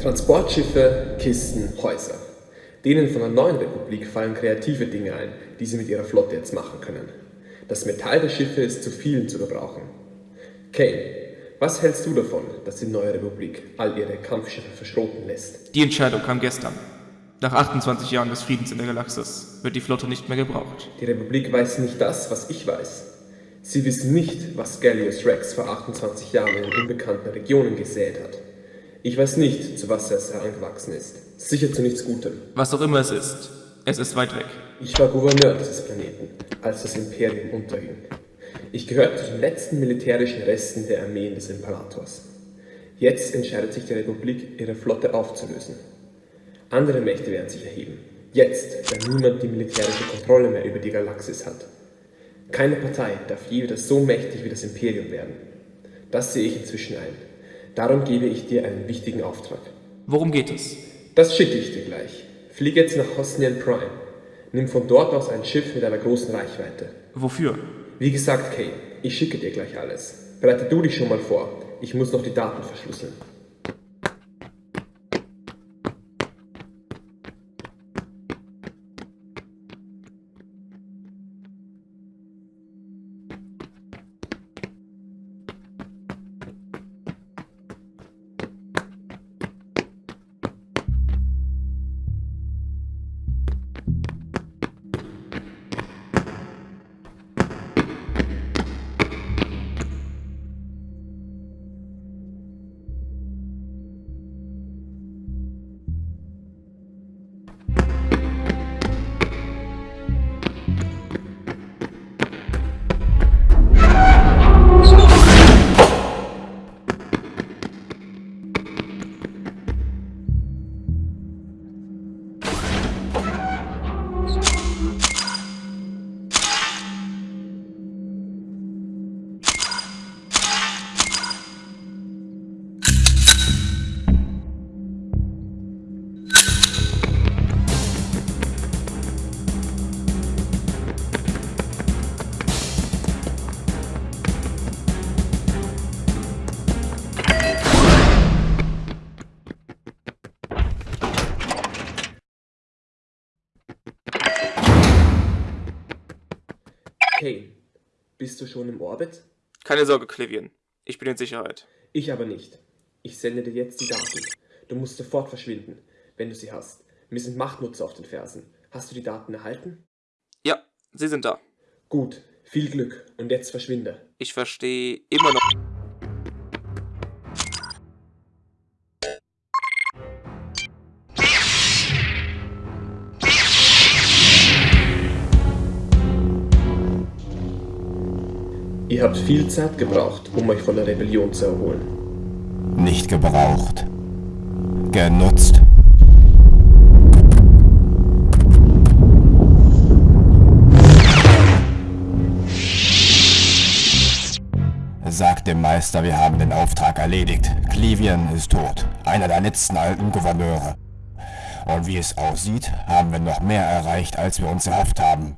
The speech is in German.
Transportschiffe, Kisten, Häuser. Denen von der neuen Republik fallen kreative Dinge ein, die sie mit ihrer Flotte jetzt machen können. Das Metall der Schiffe ist zu vielen zu gebrauchen. Kane, was hältst du davon, dass die neue Republik all ihre Kampfschiffe verschroten lässt? Die Entscheidung kam gestern. Nach 28 Jahren des Friedens in der Galaxis wird die Flotte nicht mehr gebraucht. Die Republik weiß nicht das, was ich weiß. Sie wissen nicht, was Gallius Rex vor 28 Jahren in unbekannten Regionen gesät hat. Ich weiß nicht, zu was er herangewachsen ist. Sicher zu nichts Gutem. Was auch immer es ist, es ist weit weg. Ich war Gouverneur dieses Planeten, als das Imperium unterging. Ich gehörte zu den letzten militärischen Resten der Armeen des Imperators. Jetzt entscheidet sich die Republik, ihre Flotte aufzulösen. Andere Mächte werden sich erheben. Jetzt, da niemand die militärische Kontrolle mehr über die Galaxis hat. Keine Partei darf je wieder so mächtig wie das Imperium werden. Das sehe ich inzwischen ein. Darum gebe ich dir einen wichtigen Auftrag. Worum geht es? Das schicke ich dir gleich. Flieg jetzt nach Hosnian Prime. Nimm von dort aus ein Schiff mit einer großen Reichweite. Wofür? Wie gesagt, Kay, ich schicke dir gleich alles. Bereite du dich schon mal vor. Ich muss noch die Daten verschlüsseln. Kay, bist du schon im Orbit? Keine Sorge, Clivian. Ich bin in Sicherheit. Ich aber nicht. Ich sende dir jetzt die Daten. Du musst sofort verschwinden, wenn du sie hast. Mir sind Machtnutzer auf den Fersen. Hast du die Daten erhalten? Ja, sie sind da. Gut, viel Glück und jetzt verschwinde. Ich verstehe immer noch. Ihr habt viel Zeit gebraucht, um euch von der Rebellion zu erholen. Nicht gebraucht. Genutzt. Sagt dem Meister, wir haben den Auftrag erledigt. Clivian ist tot. Einer der letzten alten Gouverneure. Und wie es aussieht, haben wir noch mehr erreicht, als wir uns erhofft haben.